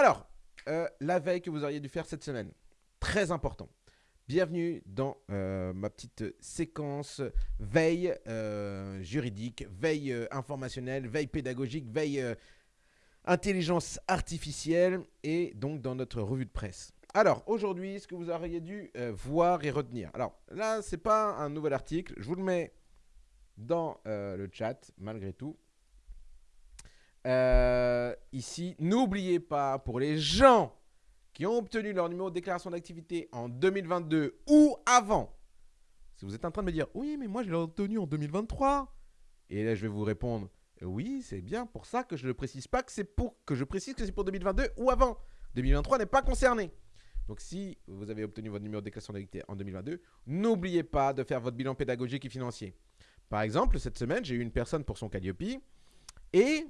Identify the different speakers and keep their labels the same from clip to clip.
Speaker 1: Alors, euh, la veille que vous auriez dû faire cette semaine, très important. Bienvenue dans euh, ma petite séquence veille euh, juridique, veille informationnelle, veille pédagogique, veille intelligence artificielle et donc dans notre revue de presse. Alors, aujourd'hui, ce que vous auriez dû voir et retenir. Alors, là, ce n'est pas un nouvel article. Je vous le mets dans le chat, malgré tout. Euh, ici, n'oubliez pas, pour les gens qui ont obtenu leur numéro de déclaration d'activité en 2022 ou avant, si vous êtes en train de me dire « Oui, mais moi, je l'ai obtenu en 2023 », et là, je vais vous répondre « Oui, c'est bien pour ça que je ne précise pas que c'est pour que je précise que c'est pour 2022 ou avant. 2023 n'est pas concerné. » Donc, si vous avez obtenu votre numéro de déclaration d'activité en 2022, n'oubliez pas de faire votre bilan pédagogique et financier. Par exemple, cette semaine, j'ai eu une personne pour son Calliope et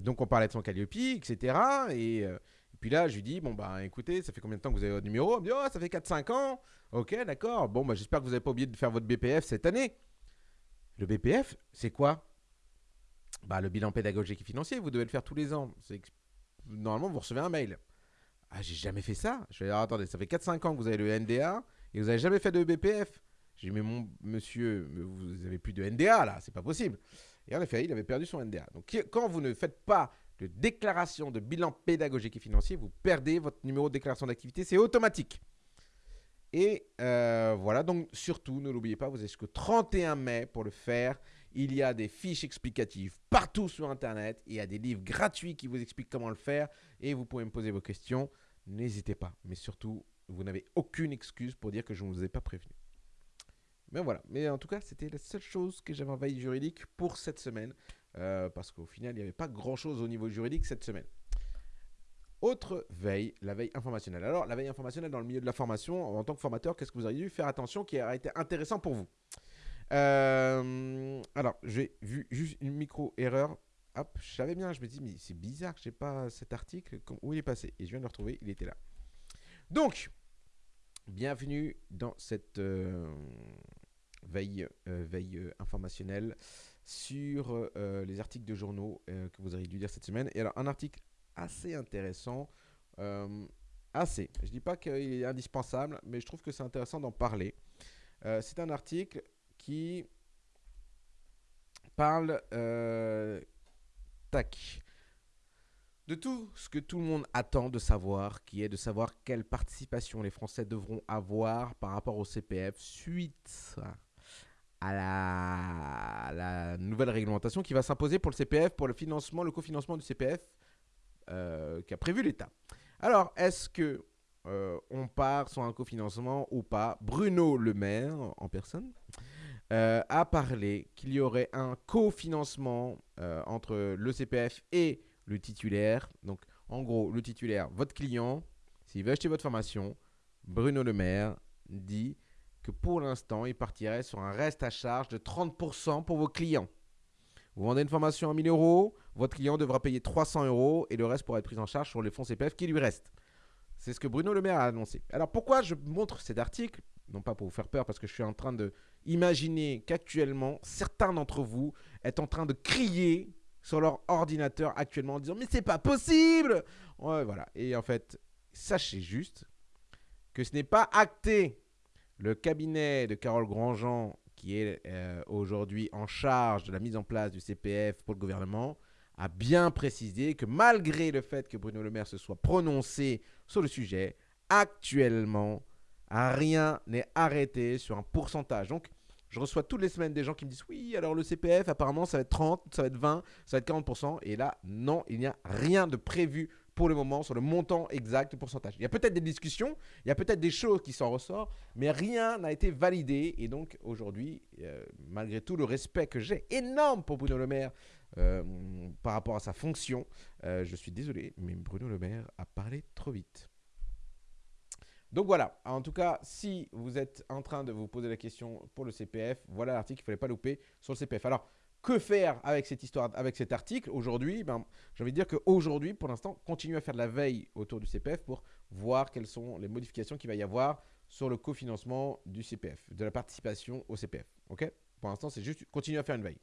Speaker 1: donc, on parlait de son Calliope, etc. Euh, et, puis là, je lui dis, bon, bah écoutez, ça fait combien de temps que vous avez votre numéro? Elle me dit, oh, ça fait 4-5 ans. Ok, d'accord. Bon, bah j'espère que vous n'avez pas oublié de faire votre BPF cette année. Le BPF, c'est quoi? Bah, le bilan pédagogique et financier, vous devez le faire tous les ans. Normalement, vous recevez un mail. Ah, j'ai jamais fait ça. Je vais dire, attendez, ça fait 4-5 ans que vous avez le NDA et vous n'avez jamais fait de BPF. J'ai dit, mais mon monsieur, vous avez plus de NDA là, c'est pas possible. Et en effet, il avait perdu son NDA. Donc, quand vous ne faites pas de déclaration de bilan pédagogique et financier, vous perdez votre numéro de déclaration d'activité. C'est automatique. Et euh, voilà, donc surtout, ne l'oubliez pas, vous avez jusqu'au 31 mai pour le faire. Il y a des fiches explicatives partout sur Internet. Il y a des livres gratuits qui vous expliquent comment le faire. Et vous pouvez me poser vos questions. N'hésitez pas. Mais surtout, vous n'avez aucune excuse pour dire que je ne vous ai pas prévenu. Mais voilà. Mais en tout cas, c'était la seule chose que j'avais en veille juridique pour cette semaine. Euh, parce qu'au final, il n'y avait pas grand-chose au niveau juridique cette semaine. Autre veille, la veille informationnelle. Alors, la veille informationnelle dans le milieu de la formation, en tant que formateur, qu'est-ce que vous auriez dû faire attention qui aurait été intéressant pour vous? Euh, Alors, j'ai vu juste une micro-erreur. Hop, je savais bien, je me dis, mais c'est bizarre, je n'ai pas cet article. Où il est passé? Et je viens de le retrouver, il était là. Donc, bienvenue dans cette... Euh, veille, euh, veille euh, informationnelle sur euh, les articles de journaux que vous auriez dû lire cette semaine. Et alors, un article assez intéressant, assez. Je ne dis pas qu'il est indispensable, mais je trouve que c'est intéressant d'en parler. c'est un article qui parle tac, de tout ce que tout le monde attend de savoir, qui est de savoir quelle participation les Français devront avoir par rapport au CPF suite à la, nouvelle réglementation qui va s'imposer pour le CPF, pour le financement, le cofinancement du CPF euh, qu'a prévu l'État. Alors, est-ce que euh, on part sur un cofinancement ou pas? Bruno Le Maire, en personne, euh, a parlé qu'il y aurait un cofinancement entre le CPF et le titulaire. Donc, en gros, le titulaire, votre client, s'il veut acheter votre formation, Bruno Le Maire dit que pour l'instant, il partirait sur un reste à charge de 30% pour vos clients. Vous vendez une formation à 1000 euros, votre client devra payer 300 euros et le reste pourra être pris en charge sur les fonds CPF qui lui restent. C'est ce que Bruno Le Maire a annoncé. Alors pourquoi je montre cet article? Non pas pour vous faire peur, parce que je suis en train de imaginer qu'actuellement, certains d'entre vous est en train de crier sur leur ordinateur actuellement en disant « Mais c'est pas possible !» Ouais, voilà. Et en fait, sachez juste que ce n'est pas acté le cabinet de Carole Grandjean, qui est euh, aujourd'hui en charge de la mise en place du CPF pour le gouvernement, a bien précisé que malgré le fait que Bruno Le Maire se soit prononcé sur le sujet, actuellement, rien n'est arrêté sur un pourcentage. Donc, je reçois toutes les semaines des gens qui me disent oui, alors le CPF, apparemment, ça va être 30, ça va être 20, ça va être 40%. Et là, non, il n'y a rien de prévu pour le moment sur le montant exact du pourcentage. Il y a peut-être des discussions, il y a peut-être des choses qui s'en ressortent, mais rien n'a été validé. Et donc aujourd'hui, euh, malgré tout le respect que j'ai énorme pour Bruno Le Maire euh, par rapport à sa fonction, euh, je suis désolé, mais Bruno Le Maire a parlé trop vite. Donc voilà, en tout cas, si vous êtes en train de vous poser la question pour le CPF, voilà l'article qu'il ne fallait pas louper sur le CPF. Alors, que faire avec cette histoire, avec cet article aujourd'hui ben, J'ai envie de dire qu'aujourd'hui, pour l'instant, continuez à faire de la veille autour du CPF pour voir quelles sont les modifications qu'il va y avoir sur le cofinancement du CPF, de la participation au CPF. Pour l'instant, c'est juste continuer à faire une veille.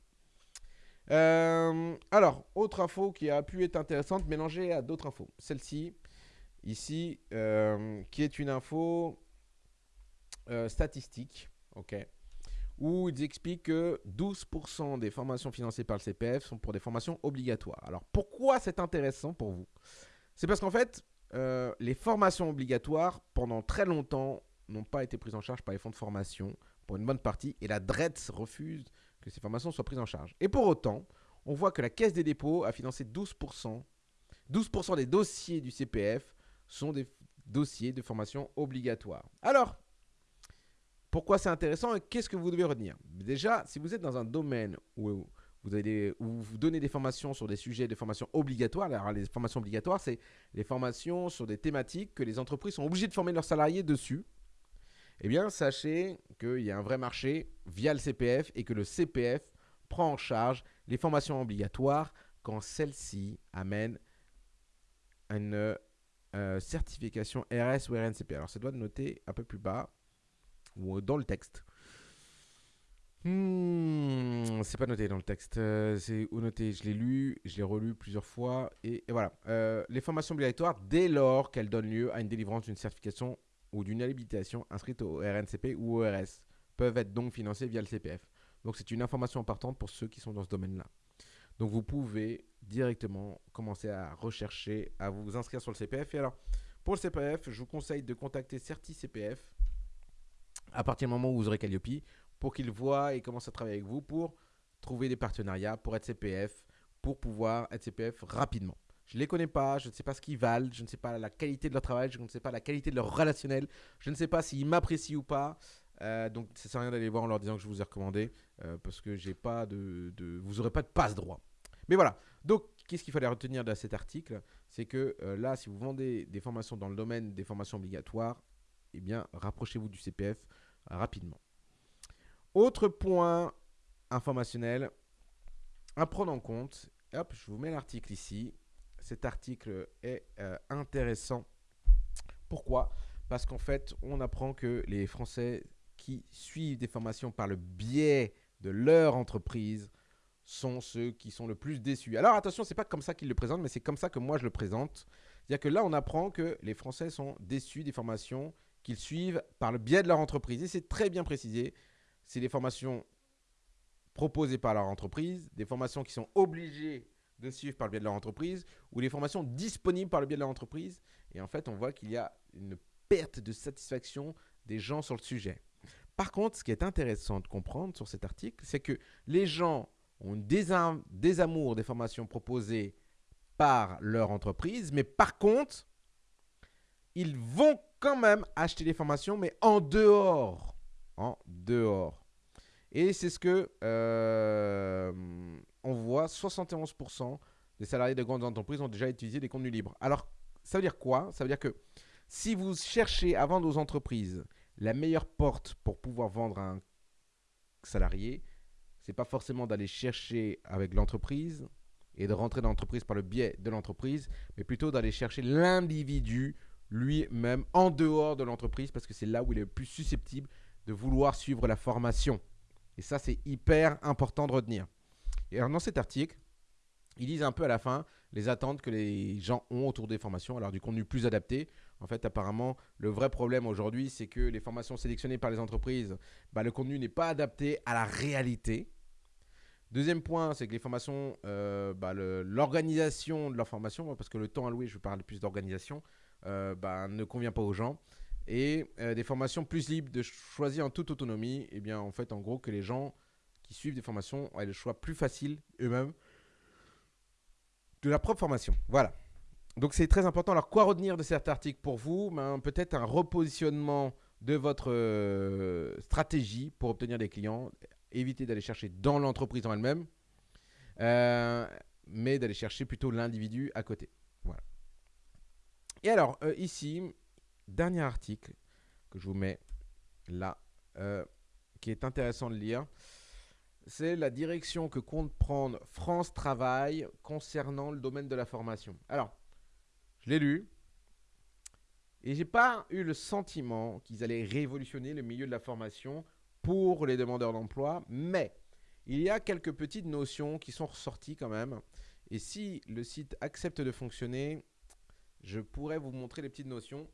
Speaker 1: Euh, alors, autre info qui a pu être intéressante, mélangée à d'autres infos. Celle-ci, ici, euh, qui est une info euh, statistique, ok, où ils expliquent que 12% des formations financées par le CPF sont pour des formations obligatoires. Alors, pourquoi c'est intéressant pour vous? C'est parce qu'en fait, les formations obligatoires, pendant très longtemps, n'ont pas été prises en charge par les fonds de formation pour une bonne partie, et la DRETS refuse que ces formations soient prises en charge. Et pour autant, on voit que la Caisse des dépôts a financé 12%. 12% des dossiers du CPF sont des dossiers de formation obligatoire. Alors, pourquoi c'est intéressant et qu'est-ce que vous devez retenir? Déjà, si vous êtes dans un domaine où vous, donnez des formations sur des sujets de formation obligatoire, alors les formations obligatoires, c'est les formations sur des thématiques que les entreprises sont obligées de former leurs salariés dessus. Eh bien, sachez qu'il y a un vrai marché via le CPF et que le CPF prend en charge les formations obligatoires quand celles-ci amènent une euh, certification RS ou RNCP. Alors, ça doit noter un peu plus bas ou dans le texte. Hmm, c'est pas noté dans le texte. Euh, c'est où noté Je l'ai lu, je l'ai relu plusieurs fois. Et, voilà. Euh, les formations obligatoires, dès lors qu'elles donnent lieu à une délivrance d'une certification ou d'une habilitation inscrite au RNCP ou au RS peuvent être donc financées via le CPF. Donc c'est une information importante pour ceux qui sont dans ce domaine-là. Donc vous pouvez directement commencer à rechercher, à vous inscrire sur le CPF. Et alors, pour le CPF, je vous conseille de contacter Certi CPF à partir du moment où vous aurez Calliope pour qu'ils voient et commencent à travailler avec vous pour trouver des partenariats pour être CPF, pour pouvoir être CPF rapidement. Je ne les connais pas, je ne sais pas ce qu'ils valent, je ne sais pas la qualité de leur travail, je ne sais pas la qualité de leur relationnel, je ne sais pas s'ils m'apprécient ou pas. Euh, donc, ça sert à rien d'aller voir en leur disant que je vous ai recommandé euh, parce que j'ai pas de, vous n'aurez pas de passe droit. Mais voilà. Donc, qu'est-ce qu'il fallait retenir de cet article? C'est que euh, là, si vous vendez des formations dans le domaine des formations obligatoires, eh bien, rapprochez-vous du CPF rapidement. Autre point informationnel à prendre en compte. Hop, je vous mets l'article ici cet article est euh, intéressant. Pourquoi? Parce qu'en fait, on apprend que les Français qui suivent des formations par le biais de leur entreprise sont ceux qui sont le plus déçus. Alors attention, c'est pas comme ça qu'ils le présentent, mais c'est comme ça que moi je le présente. C'est-à-dire que là, on apprend que les Français sont déçus des formations qu'ils suivent par le biais de leur entreprise. Et c'est très bien précisé. C'est des formations proposées par leur entreprise, des formations qui sont obligées de suivre par le biais de leur entreprise ou les formations disponibles par le biais de leur entreprise. Et en fait, on voit qu'il y a une perte de satisfaction des gens sur le sujet. Par contre, ce qui est intéressant de comprendre sur cet article, c'est que les gens ont des, amours des formations proposées par leur entreprise, mais par contre, ils vont quand même acheter des formations, mais en dehors. En dehors. Et c'est ce que euh, on voit 71% des salariés de grandes entreprises ont déjà utilisé des contenus libres. Alors, ça veut dire quoi? Ça veut dire que si vous cherchez à vendre aux entreprises la meilleure porte pour pouvoir vendre à un salarié, c'est pas forcément d'aller chercher avec l'entreprise et de rentrer dans l'entreprise par le biais de l'entreprise, mais plutôt d'aller chercher l'individu lui-même en dehors de l'entreprise parce que c'est là où il est le plus susceptible de vouloir suivre la formation. Et ça, c'est hyper important de retenir. Et dans cet article, ils disent un peu à la fin les attentes que les gens ont autour des formations, alors du contenu plus adapté. En fait, apparemment, le vrai problème aujourd'hui, c'est que les formations sélectionnées par les entreprises, bah, le contenu n'est pas adapté à la réalité. Deuxième point, c'est que les formations, euh, bah, l'organisation de leur formation, parce que le temps alloué, je parle plus d'organisation, bah, ne convient pas aux gens. Et euh, des formations plus libres de choisir en toute autonomie, et eh bien en fait, en gros, que les gens qui suivent des formations aient le choix plus facile eux-mêmes de la propre formation. Voilà. Donc c'est très important. Alors quoi retenir de cet article pour vous? Ben, Peut-être un repositionnement de votre euh, stratégie pour obtenir des clients. Éviter d'aller chercher dans l'entreprise en elle-même, euh, mais d'aller chercher plutôt l'individu à côté. Voilà. Et alors euh, ici, dernier article que je vous mets là, qui est intéressant de lire c'est la direction que compte prendre France Travail concernant le domaine de la formation. Alors, je l'ai lu et j'ai pas eu le sentiment qu'ils allaient révolutionner le milieu de la formation pour les demandeurs d'emploi, mais il y a quelques petites notions qui sont ressorties quand même. Et si le site accepte de fonctionner, je pourrais vous montrer les petites notions.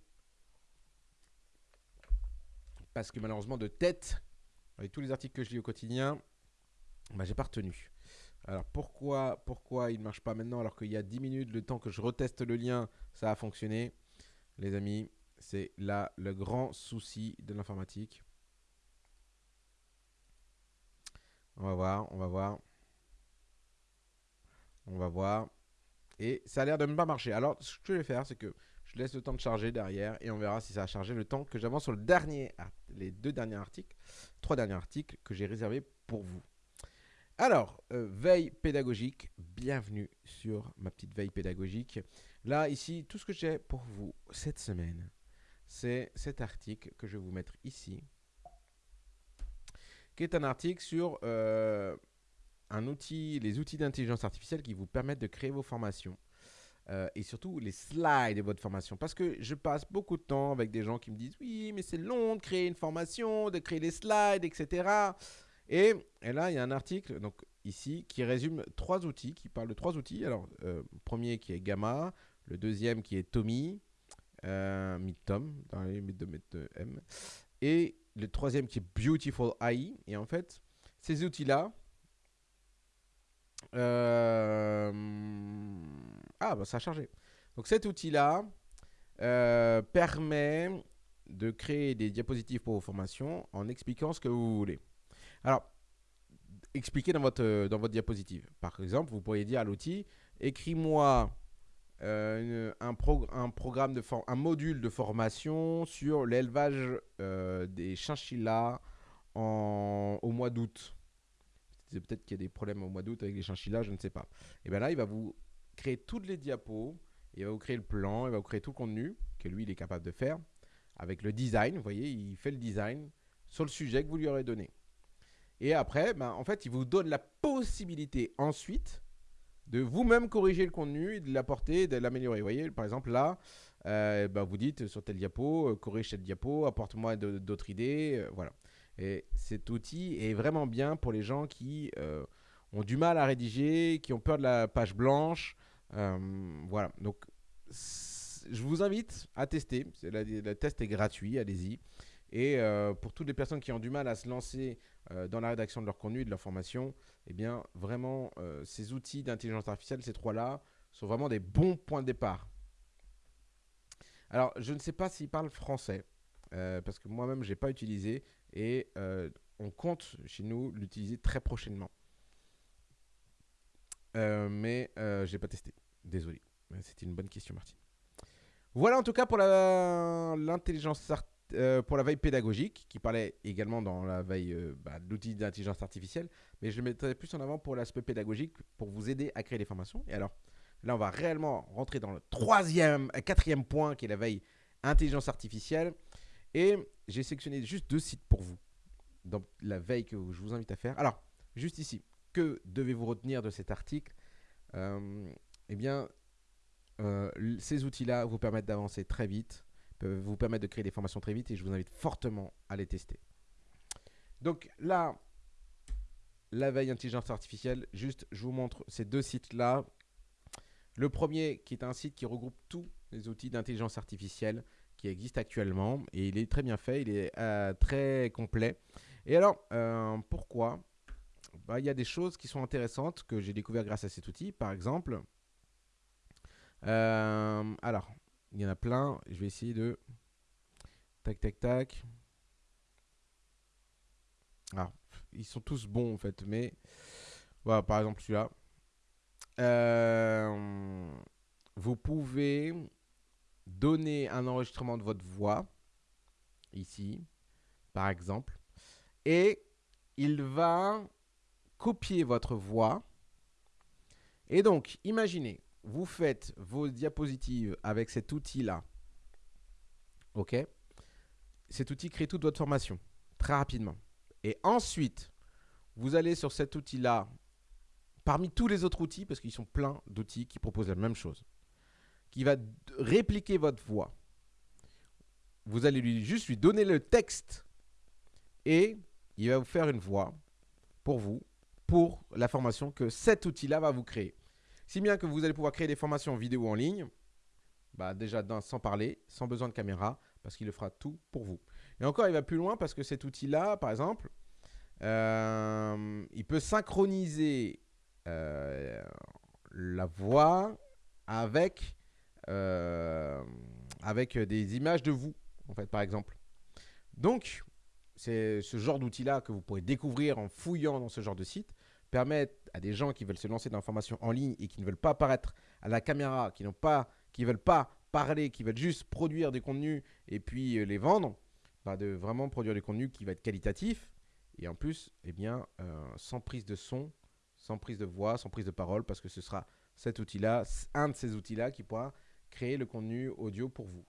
Speaker 1: Parce que malheureusement, de tête, avec tous les articles que je lis au quotidien, bah, j'ai pas retenu. Alors pourquoi, pourquoi il ne marche pas maintenant alors qu'il y a 10 minutes, le temps que je reteste le lien, ça a fonctionné Les amis, c'est là le grand souci de l'informatique. On va voir, on va voir. On va voir. Et ça a l'air de ne pas marcher. Alors, ce que je vais faire, c'est que je laisse le temps de charger derrière et on verra si ça a chargé le temps que j'avance sur le dernier, les deux derniers articles, trois derniers articles que j'ai réservés pour vous. Alors, euh, veille pédagogique, bienvenue sur ma petite veille pédagogique. Là, ici, tout ce que j'ai pour vous cette semaine, c'est cet article que je vais vous mettre ici, qui est un article sur euh, un outil, les outils d'intelligence artificielle qui vous permettent de créer vos formations. Euh, et surtout les slides de votre formation. Parce que je passe beaucoup de temps avec des gens qui me disent oui, mais c'est long de créer une formation, de créer les slides, etc. Et, là, il y a un article donc ici qui résume trois outils, qui parle de trois outils. Alors, euh, premier qui est Gamma, le deuxième qui est Tommy, euh, Tom, dans les de M, et le troisième qui est Beautiful AI. Et en fait, ces outils-là, euh, ah, bah ça a chargé. Donc cet outil-là euh, permet de créer des diapositives pour vos formations en expliquant ce que vous voulez. Alors, expliquez dans votre, dans votre diapositive. Par exemple, vous pourriez dire à l'outil, écris-moi euh, un, programme de un module de formation sur l'élevage des chinchillas au mois d'août. Peut-être qu'il y a des problèmes au mois d'août avec les chinchillas, je ne sais pas. Et bien là, il va vous créer toutes les diapos, il va vous créer le plan, il va vous créer tout le contenu que lui, il est capable de faire avec le design. Vous voyez, il fait le design sur le sujet que vous lui aurez donné. Et après, ben, en fait, il vous donne la possibilité ensuite de vous-même corriger le contenu, de l'apporter, de l'améliorer. Vous voyez, par exemple, là, euh, bah, vous dites sur telle diapo, euh, corrige cette diapo, apporte-moi d'autres idées. Euh, voilà. Et cet outil est vraiment bien pour les gens qui ont du mal à rédiger, qui ont peur de la page blanche. voilà. Donc, je vous invite à tester. Le test est gratuit, allez-y. Et pour toutes les personnes qui ont du mal à se lancer dans la rédaction de leur contenu de leur formation, eh bien, vraiment, euh, ces outils d'intelligence artificielle, ces trois-là, sont vraiment des bons points de départ. Alors, je ne sais pas s'ils parlent français, euh, parce que moi-même, je n'ai pas utilisé, et euh, on compte chez nous l'utiliser très prochainement. mais je n'ai pas testé. Désolé. C'était une bonne question, Martine. Voilà en tout cas pour l'intelligence euh, pour la veille pédagogique, qui parlait également dans la veille euh, bah, d'intelligence artificielle, mais je le mettrai plus en avant pour l'aspect pédagogique, pour vous aider à créer des formations. Et alors, là, on va réellement rentrer dans le troisième, euh, quatrième point, qui est la veille intelligence artificielle. Et j'ai sélectionné juste deux sites pour vous, dans la veille que je vous invite à faire. Alors, juste ici, que devez-vous retenir de cet article? Eh bien, ces outils-là vous permettent d'avancer très vite peuvent vous permettre de créer des formations très vite et je vous invite fortement à les tester. Donc là, la veille intelligence artificielle, juste je vous montre ces deux sites-là. Le premier qui est un site qui regroupe tous les outils d'intelligence artificielle qui existent actuellement et il est très bien fait, il est euh, très complet. Et alors, euh, pourquoi? Bah, Il y a des choses qui sont intéressantes que j'ai découvert grâce à cet outil. Par exemple, euh, alors, il y en a plein. Je vais essayer de... Tac, tac, tac. Alors, ils sont tous bons en fait, mais... Voilà, par exemple celui-là. Vous pouvez donner un enregistrement de votre voix, ici, par exemple, et il va copier votre voix. Et donc, imaginez, vous faites vos diapositives avec cet outil-là. OK? Cet outil crée toute votre formation très rapidement. Et ensuite, vous allez sur cet outil-là, parmi tous les autres outils, parce qu'ils sont pleins d'outils qui proposent la même chose, qui va répliquer votre voix. Vous allez lui juste lui donner le texte et il va vous faire une voix pour vous pour la formation que cet outil-là va vous créer. Si bien que vous allez pouvoir créer des formations vidéo en ligne, bah déjà sans parler, sans besoin de caméra, parce qu'il le fera tout pour vous. Et encore, il va plus loin parce que cet outil-là, par exemple, euh, il peut synchroniser euh, la voix avec, avec des images de vous, en fait, par exemple. Donc, c'est ce genre d'outil-là que vous pourrez découvrir en fouillant dans ce genre de site, permet à des gens qui veulent se lancer dans la formation en ligne et qui ne veulent pas apparaître à la caméra, qui n'ont pas, qui veulent pas parler, qui veulent juste produire des contenus et puis les vendre, bah, de vraiment produire des contenus qui va être qualitatif et en plus, eh bien, euh, sans prise de son, sans prise de voix, sans prise de parole, parce que ce sera cet outil-là, un de ces outils-là qui pourra créer le contenu audio pour vous.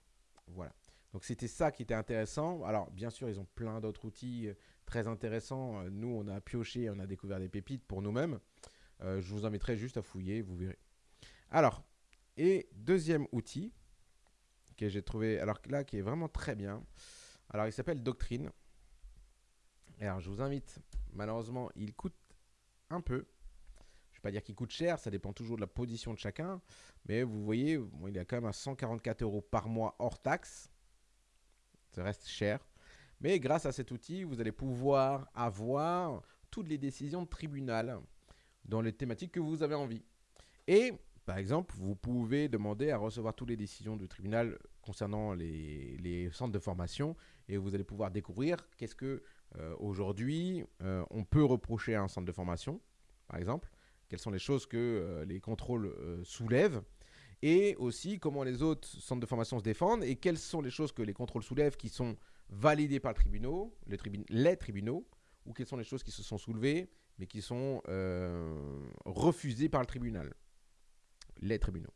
Speaker 1: Voilà. Donc c'était ça qui était intéressant. Alors bien sûr, ils ont plein d'autres outils euh, très intéressants. Euh, nous, on a pioché, on a découvert des pépites pour nous-mêmes. je vous inviterai juste à fouiller, vous verrez. Alors, et deuxième outil que j'ai trouvé, alors là, qui est vraiment très bien. Alors, il s'appelle Doctrine. Alors, je vous invite, malheureusement, il coûte un peu. Dire qu'il coûte cher, ça dépend toujours de la position de chacun. Mais vous voyez, il est quand même à 144 euros par mois hors taxe. Ça reste cher. Mais grâce à cet outil, vous allez pouvoir avoir toutes les décisions de tribunal dans les thématiques que vous avez envie. Et par exemple, vous pouvez demander à recevoir toutes les décisions du tribunal concernant les, centres de formation et vous allez pouvoir découvrir qu'est-ce que euh, aujourd'hui euh, on peut reprocher à un centre de formation, par exemple, quelles sont les choses que euh, les contrôles soulèvent et aussi comment les autres centres de formation se défendent et quelles sont les choses que les contrôles soulèvent qui sont validées par le tribunal, les, tribunaux ou quelles sont les choses qui se sont soulevées mais qui sont refusées par le tribunal les tribunaux.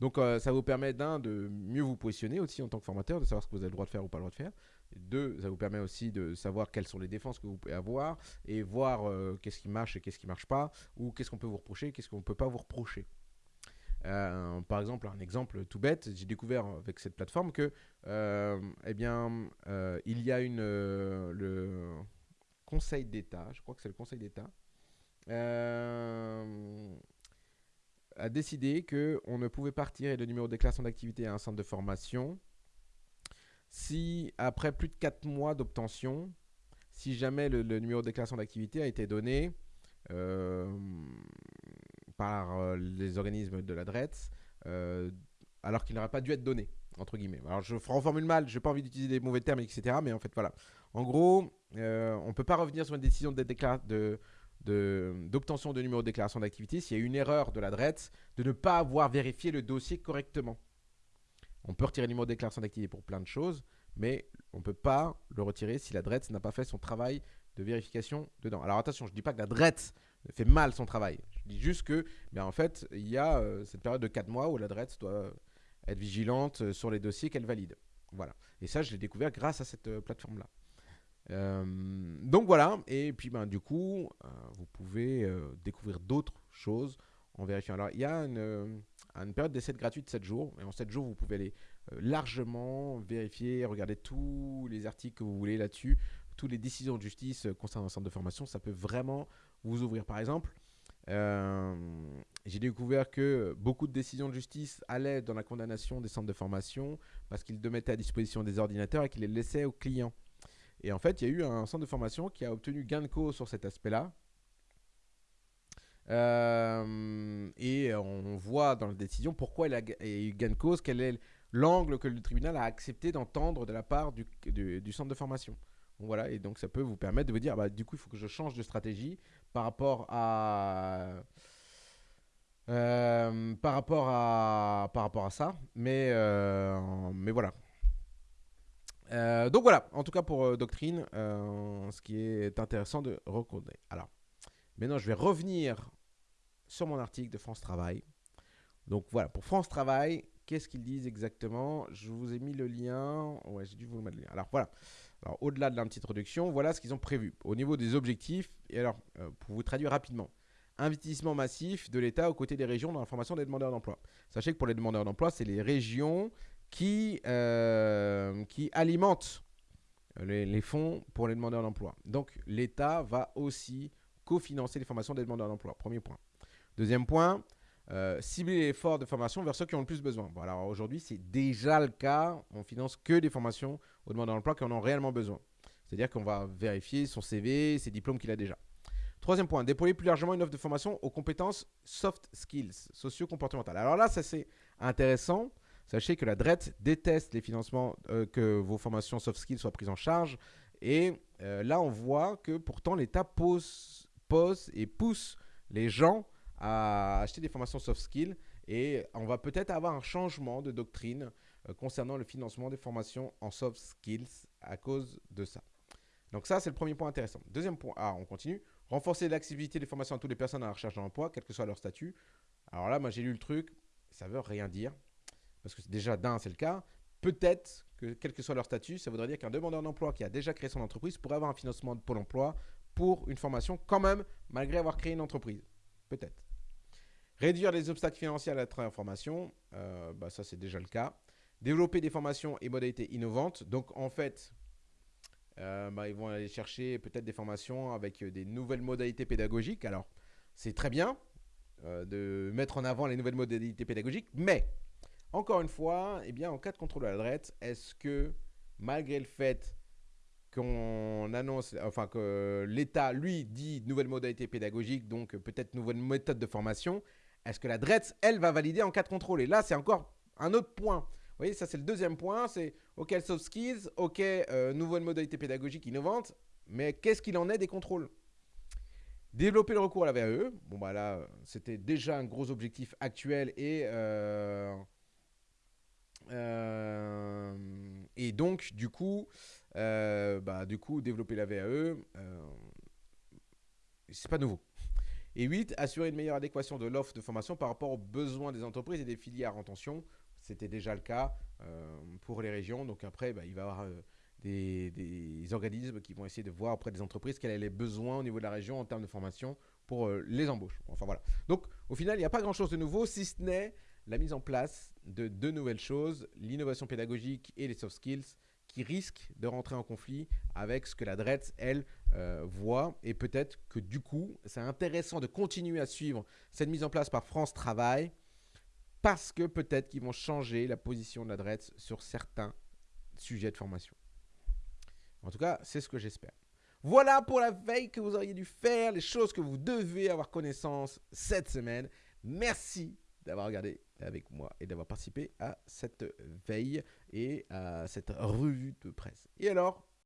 Speaker 1: Donc euh, ça vous permet d'un de mieux vous positionner aussi en tant que formateur, de savoir ce que vous avez le droit de faire ou pas le droit de faire. Deux, ça vous permet aussi de savoir quelles sont les défenses que vous pouvez avoir et voir euh, qu'est-ce qui marche et qu'est-ce qui marche pas, ou qu'est-ce qu'on peut vous reprocher, qu'est-ce qu'on ne peut pas vous reprocher. Euh, par exemple, un exemple tout bête, j'ai découvert avec cette plateforme que, eh bien, il y a une le Conseil d'État, je crois que c'est le Conseil d'État, a décidé qu'on ne pouvait pas retirer le numéro de déclaration d'activité à un centre de formation si, après plus de 4 mois d'obtention, si jamais le, numéro de déclaration d'activité a été donné euh, par euh, les organismes de la euh, alors qu'il n'aurait pas dû être donné, entre guillemets. Alors je reformule mal, je n'ai pas envie d'utiliser des mauvais termes, etc. Mais en fait, voilà. En gros, on ne peut pas revenir sur une décision de, de, d'obtention de, numéro de déclaration d'activité s'il y a une erreur de la de ne pas avoir vérifié le dossier correctement. On peut retirer le numéro de déclaration d'activité pour plein de choses, mais on ne peut pas le retirer si la n'a pas fait son travail de vérification dedans. Alors attention, je ne dis pas que la fait mal son travail. Je dis juste que, bien en fait, il y a euh, cette période de 4 mois où la doit être vigilante euh, sur les dossiers qu'elle valide. Voilà. Et ça, je l'ai découvert grâce à cette euh, plateforme-là. Donc voilà, et puis ben, du coup, vous pouvez découvrir d'autres choses en vérifiant. Alors, il y a une, une période d'essai gratuite de 7 jours, et en 7 jours, vous pouvez aller largement vérifier, regarder tous les articles que vous voulez là-dessus, toutes les décisions de justice concernant un centre de formation, ça peut vraiment vous ouvrir. Par exemple, j'ai découvert que beaucoup de décisions de justice allaient dans la condamnation des centres de formation parce qu'ils mettaient à disposition des ordinateurs et qu'ils les laissaient aux clients. Et en fait, il y a eu un centre de formation qui a obtenu gain de cause sur cet aspect-là. Euh, et on voit dans la décision pourquoi il a eu gain de cause, quel est l'angle que le tribunal a accepté d'entendre de la part du, centre de formation. voilà, et donc ça peut vous permettre de vous dire, bah, du coup, il faut que je change de stratégie par rapport à... Euh, par, rapport à, par rapport à ça. Mais, euh, mais voilà. Donc voilà, en tout cas pour Doctrine, ce qui est intéressant de reconnaître. Alors, maintenant je vais revenir sur mon article de France Travail. Donc voilà, pour France Travail, qu'est-ce qu'ils disent exactement? Je vous ai mis le lien. Ouais, j'ai dû vous mettre le lien. Alors voilà. Alors au-delà de la petite introduction, voilà ce qu'ils ont prévu. Au niveau des objectifs, et alors pour vous traduire rapidement, investissement massif de l'État aux côtés des régions dans la formation des demandeurs d'emploi. Sachez que pour les demandeurs d'emploi, c'est les régions qui, euh, qui alimente les, fonds pour les demandeurs d'emploi. Donc l'État va aussi cofinancer les formations des demandeurs d'emploi. Premier point. Deuxième point, euh, cibler l'effort de formation vers ceux qui ont le plus besoin. Bon, aujourd'hui, c'est déjà le cas. On finance que des formations aux demandeurs d'emploi qui en ont réellement besoin. C'est-à-dire qu'on va vérifier son CV, ses diplômes qu'il a déjà. Troisième point, déployer plus largement une offre de formation aux compétences soft skills, socio-comportementales. Alors là, ça c'est intéressant. Sachez que la DRET déteste les financements, euh, que vos formations soft skills soient prises en charge. Et euh, là, on voit que pourtant l'État pose, pose et pousse les gens à acheter des formations soft skills et on va peut-être avoir un changement de doctrine euh, concernant le financement des formations en soft skills à cause de ça. Donc ça, c'est le premier point intéressant. Deuxième point, ah, on continue. Renforcer l'accessibilité des formations à toutes les personnes à la recherche d'emploi, quel que soit leur statut. Alors là, moi j'ai lu le truc, ça veut rien dire. Parce que déjà, d'un, c'est le cas. Peut-être que quel que soit leur statut, ça voudrait dire qu'un demandeur d'emploi qui a déjà créé son entreprise pourrait avoir un financement de Pôle emploi pour une formation quand même, malgré avoir créé une entreprise. Peut-être. Réduire les obstacles financiers à la transformation, euh, bah ça c'est déjà le cas. Développer des formations et modalités innovantes. Donc en fait, euh, bah, ils vont aller chercher peut-être des formations avec des nouvelles modalités pédagogiques. Alors c'est très bien euh, de mettre en avant les nouvelles modalités pédagogiques, mais encore une fois, eh bien, en cas de contrôle à la est-ce que malgré le fait qu'on annonce, enfin que l'État, lui, dit nouvelles modalités pédagogiques, donc peut-être nouvelles méthodes de formation, est-ce que la DRETS, elle, va valider en cas de contrôle? Et là, c'est encore un autre point. Vous voyez, ça c'est le deuxième point, c'est OK soft skills, OK euh, nouvelles modalités pédagogiques innovantes, mais qu'est-ce qu'il en est des contrôles? Développer le recours à la VAE, bon bah là, c'était déjà un gros objectif actuel et, euh, euh, et donc du coup, bah, du coup, développer la VAE, c'est pas nouveau. Et 8, assurer une meilleure adéquation de l'offre de formation par rapport aux besoins des entreprises et des filières en tension. C'était déjà le cas euh, pour les régions. Donc après, bah, il va y avoir euh, des, organismes qui vont essayer de voir auprès des entreprises quels sont les besoins au niveau de la région en termes de formation pour euh, les embauches. Enfin voilà. Donc au final, il n'y a pas grand-chose de nouveau, si ce n'est la mise en place de deux nouvelles choses, l'innovation pédagogique et les soft skills qui risquent de rentrer en conflit avec ce que la DRETS, elle, euh, voit. Et peut-être que du coup, c'est intéressant de continuer à suivre cette mise en place par France Travail parce que peut-être qu'ils vont changer la position de la DRETS sur certains sujets de formation. En tout cas, c'est ce que j'espère. Voilà pour la veille que vous auriez dû faire, les choses que vous devez avoir connaissance cette semaine. Merci d'avoir regardé avec moi et d'avoir participé à cette veille et à cette revue de presse. Et alors,